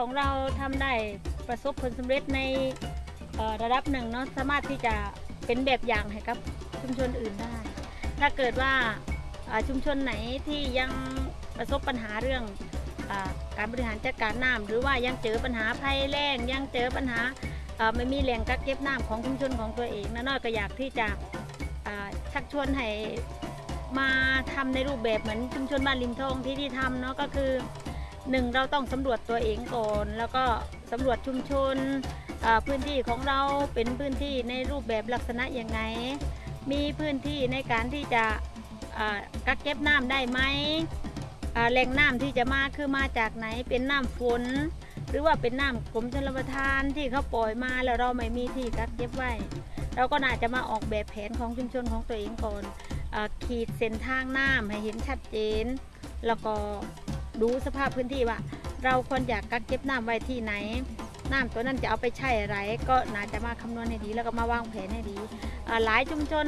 ของเราทำได้ประสบผลสำเร็จในระดับหนึ่งเนาะสามารถที่จะเป็นแบบอย่างให้กับชุมชนอื่นได้ ถ้าเกิดว่าชุมชนไหนที่ยังประสบปัญหาเรื่องอการบริหารจัดการน้ำหรือว่ายังเจอปัญหาภัยแล้งยังเจอปัญหาไม่มีแหล่งกักเก็บน้ำของชุมชนของตัวเองนะน้อยก็อยากที่จะชักชวนให้มาทำในรูปแบบเหมือนชุมชนบ้านริมทองที่ที่ทำเนาะก็คือ หนึ่งเราต้องสำรวจตัวเองก่อน แล้วก็สำรวจชุมชนพื้นที่ของเราเป็นพื้นที่ในรูปแบบลักษณะยังไง มีพื้นที่ในการที่จะกักเก็บน้ำได้ไหมแหล่งน้ำที่จะมาคือมาจากไหนเป็นน้ำฝน หรือว่าเป็นน้ำกรมชลประทานที่เขาปล่อยมาแล้วเราไม่มีที่กักเก็บไว้ เราก็น่าจะมาออกแบบแผนของชุมชนของตัวเองก่อนอขีดเส้นทางน้ำให้เห็นชัดเจน แล้วก็ ดูสภาพพื้นที่ว่า เราควรอยากกักเก็บน้ำไว้ที่ไหน น้ำตัวนั้นจะเอาไปใช้อะไร ก็น่าจะมาคำนวณให้ดี แล้วก็มาวางแผนให้ดีหลายชุมชน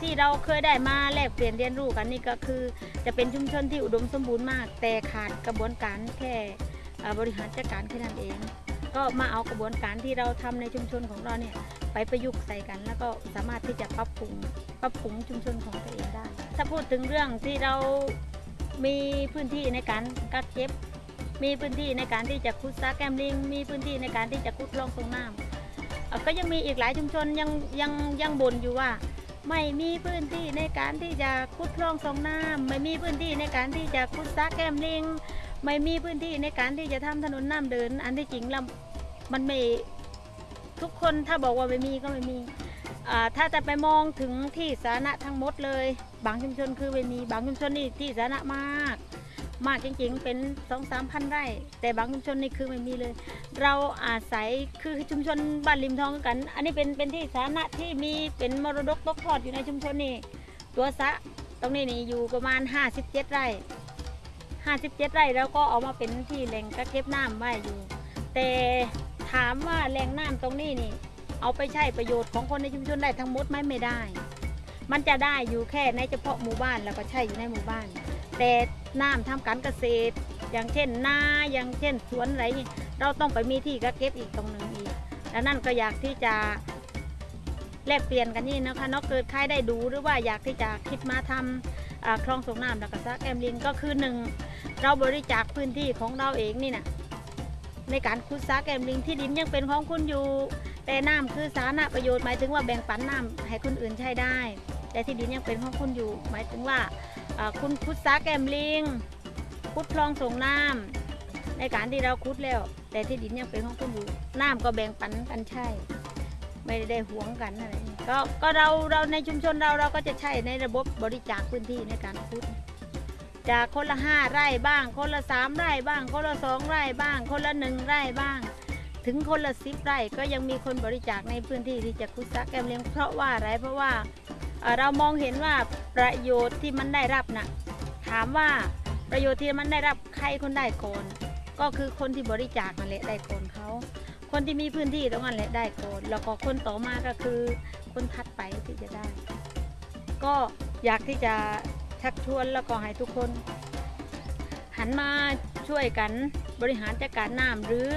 ที่เราเคยได้มาแลกเปลี่ยนเรียนรู้กันนี่ก็คือ จะเป็นชุมชนที่อุดมสมบูรณ์มาก แต่ขาดกระบวนการแค่บริหารจัดการแค่นั้นเอง ก็มาเอากระบวนการที่เราทำในชุมชนของเราเนี่ยไปประยุกต์ใส่กัน แล้วก็สามารถที่จะปรับปรุงปรับปรุงชุมชนของตัวเองได้ ถ้าพูดถึงเรื่องที่เรา มีพื้นที่ในการกักเก็บ มีพื้นที่ในการที่จะคุดซักแกมลิง มีพื้นที่ในการที่จะคุดคลองส่งน้ำก็ยังมีอีกหลายชุมชนยังยังยังบ่นอยู่ว่า ไม่มีพื้นที่ในการที่จะขุดคลองส่งน้ำไม่มีพื้นที่ในการที่จะขุดซักแกมลิง ไม่มีพื้นที่ในการที่จะทำถนนน้ำเดิน อันที่จริงแล้วมันไม่ทุกคนถ้าบอกว่าไม่มีก็ไม่มี ถ้าจะไปมองถึงที่สาธารณะทั้งหมดเลย บางชุมชนคือไม่มีบางชุมชนนี่ที่สาธารณะมาก มากจริงๆ เป็นสองสามพันไร่ แต่บางชุมชนนี่คือไม่มีเลย เราอาศัยคือชุมชนบ้านริมทองกัน อันนี้เป็นเป็นที่สาธารณะที่มีเป็นมรดกตกทอดอยู่ในชุมชนนี่ตัวสะตรงนี้นี่อยู่ประมาณ 57 ไร่ 57 ไร่แล้วก็เอามาเป็นที่แหล่งกักเก็บน้ำไว้อยู่ แต่ถามว่าแหล่งน้ำตรงนี้นี่ เอาไปใช้ประโยชน์ของคนในชุมชนได้ทั้งหมดไหมไม่ได้ มันจะได้อยู่แค่ในเฉพาะหมู่บ้านแล้วก็ใช่อยู่ในหมู่บ้าน แต่น้ำทำการเกษตร อย่างเช่นนาอย่างเช่นสวนอะไรเราต้องไปมีที่กักเก็บอีกตรงหนึ่งอีกดังนั้นก็อยากที่จะแลกเปลี่ยนกันนี่นะคะนอกเกิดใครได้ดูหรือว่าอยากที่จะคิดมาทำอ่าคลองส่งน้ำแล้วก็ซักแอมลินก็คือหนึ่งเราบริจาคพื้นที่ของเราเองนี่นะในการขุดซักแอมลิงที่ดินยังเป็นของคุณอยู่ แต่น้ำคือสาธารณประโยชน์หมายถึงว่าแบ่งปันน้ำให้คนอื่นใช้ได้ แต่ที่ดินยังเป็นของคุณอยู่ หมายถึงว่าคุณขุดซักแอมลิงขุดคลองส่งน้ำในการที่เราคุดแล้ว แต่ที่ดินยังเป็นของคุณอยู่น้ำก็แบ่งปันกันใช่ ไม่ได้หวงกันอะไรก็ก็เราเราในชุมชนเราเราก็จะใช้ในระบบบริจาคพื้นที่ในการคุดจากคนละห้าไร่บ้าง คนละสามไร่บ้าง คนละสองไร่บ้าง คนละหนึ่งไร่บ้าง ถึงคนละสิบไร่ก็ยังมีคนบริจาคในพื้นที่ที่จะคุดซักแกมเลี้ยงเพราะว่าอะไรเพราะว่าเรามองเห็นว่าประโยชน์ที่มันได้รับนะถามว่าประโยชน์ที่มันได้รับใครคนได้ก่อนก็คือคนที่บริจาคนั่นแหละได้ก่อนเขา คนที่มีพื้นที่ตรงนั้นแหละได้ก่อนแล้วก็คนต่อมาก็คือคนถัดไปที่จะได้ ก็อยากที่จะชักชวนแล้วก็ให้ทุกคน หันมาช่วยกันบริหารจัดการน้ำหรือ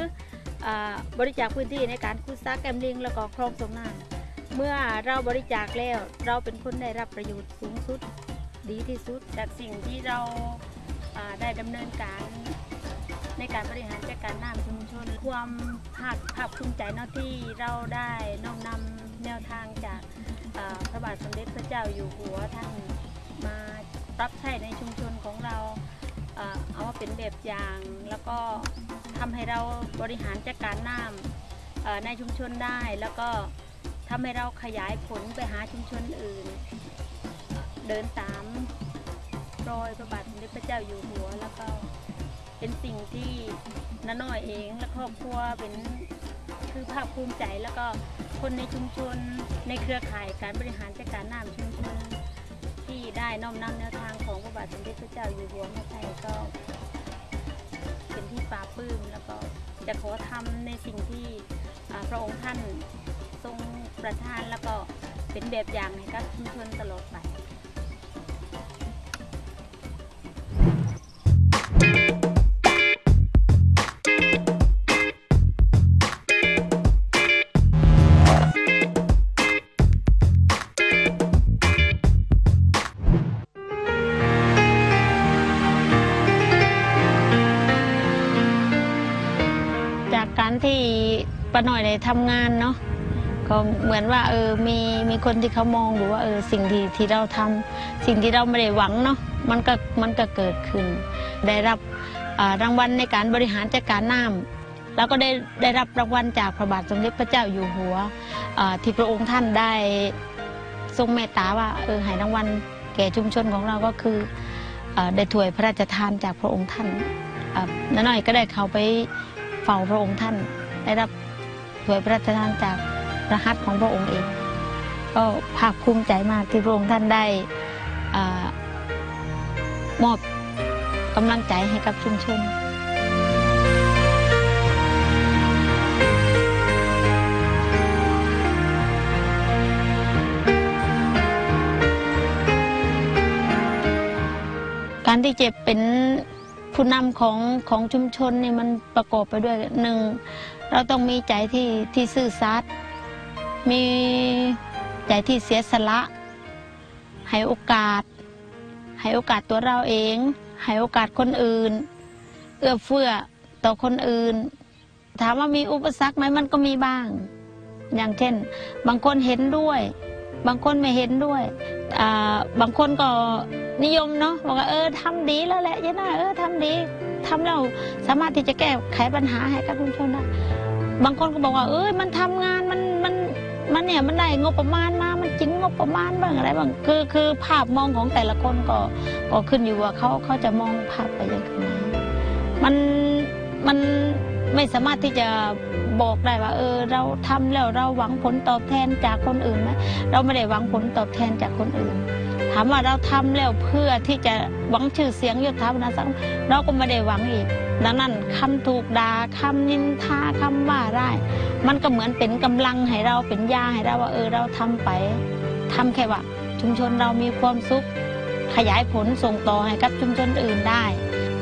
บริจาคพื้นที่ในการคุดซักแกมลิงแล้วก็คลองสงน้ำเมื่อเราบริจาคแล้วเราเป็นคนได้รับประโยชน์สูงสุดดีที่สุด จากสิ่งที่เราาได้ดำเนินการในการบริหารจัดการน้ำชุมชน ความภาคภาคภูมิใจเนาะที่เราได้น้อมนำแนวทางจากาพระบาทสมเด็จพระเจ้าอยู่หัวท่านมาปรับใช้ในชุมชนของเราอ่าเอามาเป็นแบบอย่างแล้วก็ ทำให้เราบริหารจัดการน้ำในชุมชนได้ แล้วก็ทำให้เราขยายผลไปหาชุมชนอื่น เดินตามรอยพระบาทสมเด็จพระเจ้าอยู่หัวแล้วก็เป็นสิ่งที่น้าน้อยเองและครอบครัวเป็นคือภาคภูมิใจแล้วก็คนในชุมชนในเครือข่ายการบริหารจัดการน้ำชุมชนที่ได้น้อมนำแนวทางของพระบาทสมเด็จพระเจ้าอยู่หัวมาใช้ก็ เป็นที่ปลาปลื้มแล้วก็จะขอทำในสิ่งที่พระองค์ท่านทรงประทานแล้วก็เป็นแบบอย่างให้กับชุมชนตลอดไปาน้อยได้ทำงานเนาะก็เหมือนว่าเออมีมีคนที่เขามองดูว่าเออสิ่งที่ที่เราทำสิ่งที่เราไม่ได้หวังเนาะมันก็มันก็เกิดขึ้น ได้รับรางวัลในการบริหารจัดการน้ำแล้วก็ได้ได้รับรางวัลจากพระบาทสมเด็จพระเจ้าอยู่หัวที่พระองค์ท่านได้ทรงเมตตาว่าเออให้รางวัลแก่ชุมชนของเราก็คืออได้ถวยพระราชทานจากพระองค์ท่านน้อยก็ได้เข้าไปเฝ้าพระองค์ท่านได้รับ วยพระราชทานจากพระหัตถ์ของพระองค์เอง ก็ภาคภูมิใจมากที่พระองค์ท่านได้อมอบกำลังใจให้กับชุมชนการที่เจ็บเป็นผู้นำของของชุมชนเนี่ยมันประกอบไปด้วยหนึ่ง เราต้องมีใจที่ที่ซื่อสัตย์มีใจที่เสียสละ ให้โอกาส ให้โอกาสตัวเราเอง ให้โอกาสคนอื่น เอื้อเฟื้อต่อคนอื่น ถามว่ามีอุปสรรคไหมมันก็มีบ้าง อย่างเช่น บางคนเห็นด้วย บางคนไม่เห็นด้วยบางคนก็นิยมเนาะบอกว่าเออทำดีแล้วแหละยายน่าเออทำดีทำแล้วสามารถที่จะแก้ไขปัญหาให้กับชุมชนได้ บางคนก็บอกว่า เอ้ยมันทำงานมันมันมันเนี่ยมันได้งบประมาณมา มันจริงงบประมาณบ้างอะไรบ้างคือคือภาพมองของแต่ละคนก็ก็ขึ้นอยู่ว่าเขาเขาจะมองภาพไปยังไงมันมันไม่สามารถที่จะบอกได้ว่า เออ เราทำแล้วเราหวังผลตอบแทนจากคนอื่นไหมเราไม่ได้หวังผลตอบแทนจากคนอื่น ถามว่าเราทำแล้วเพื่อที่จะหวังชื่อเสียงยศถาบรรดาศักดิ์เราก็ไม่ได้หวังอีก ดังนั้นคำถูกด่าคำนินทาคำว่าได้ มันก็เหมือนเป็นกำลังให้เราเป็นยาให้เราว่าเออเราทำไปทำแค่ว่า ชุมชนเรามีความสุข ขยายผลส่งต่อให้กับชุมชนอื่นได้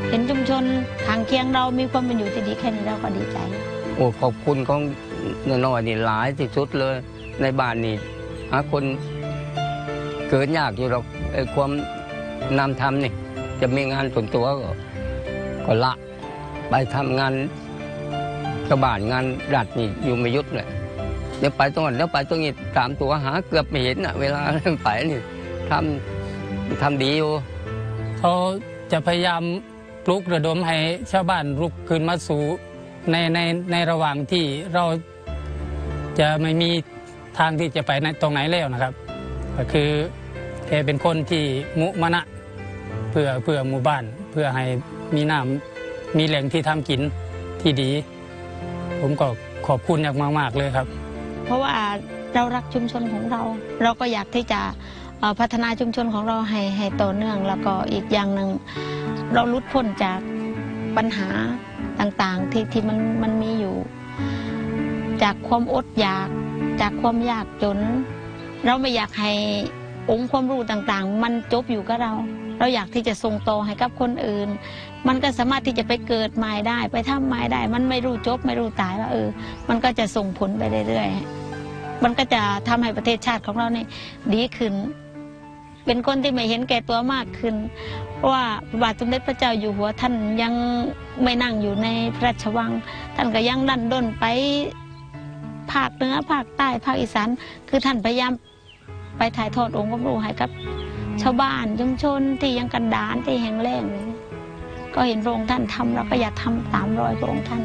เห็นชุมชนทางเคียงเรามีความเป็นอยู่ที่ดีแค่นี้เราก็ดีใจ โอ้ขอบคุณของน้อยนี่หลายที่สุดเลย ในบ้านนี่หาคนเกิดยากอยู่หรอกไอ้ความนำทำนี่จะมีงานส่วนตัวก็ละ ไปทำงานชาวบ้านงานรัฐนี่อยู่ไม่ยุดเลยเดี๋ยวไปตรงนั้นเดี๋ยวไปตรงนี้ตามตัวหาเกือบไม่เห็นอะ เวลาไปนี่ทำทำดีอยู่เขาจะพยายามปลุกระดมให้ชาวบ้านลุกขึ้นมาสู่ในในในระหว่างที่เราจะไม่มีทางที่จะไปในตรงไหนแล้วนะครับ ก็คือแกเป็นคนที่มุมนะเพื่อเพื่อหมู่บ้าน เพื่อให้มีน้ำ มีแหล่งที่ทำกินที่ดี ผมก็ขอบคุณอย่างมากๆเลยครับ เพราะว่าเรารักชุมชนของเรา เราก็อยากที่จะพัฒนาชุมชนของเราให้ให้ต่อเนื่อง แล้วก็อีกอย่างหนึ่งเราลุดพ้นจากปัญหาต่างๆที่ที่มันมันมีอยู่ จากความอดอยากจากความยากจน เราไม่อยากให้องค์ความรู้ต่างๆ มันจบอยู่กับเรา เราอยากที่จะส่งต่อให้กับคนอื่น มันก็สามารถที่จะไปเกิดใหม่ได้ ไปทำใหม่ได้ มันไม่รู้จบไม่รู้ตายว่าเออ มันก็จะส่งผลไปเรื่อยๆมันก็จะทำให้ประเทศชาติของเราเนี่ยดีขึ้น เป็นคนที่ไม่เห็นแก่ตัวมากขึ้นเพราะว่าพระบาทสมเด็จพระเจ้าอยู่หัวท่านยังไม่นั่งอยู่ในพระราชวัง ท่านก็ยังดันด้นไปภาคเหนือภาคใต้ภาคอีสานคือท่านพยายามไปถ่ายทอดองค์ความรู้ให้กับ ชาวบ้านชุมชนที่ยังกันดานที่แห่งแล้งเลยก็เห็นพระองค์ท่านทำเราก็อยากทำตามรอยพระองค์ท่าน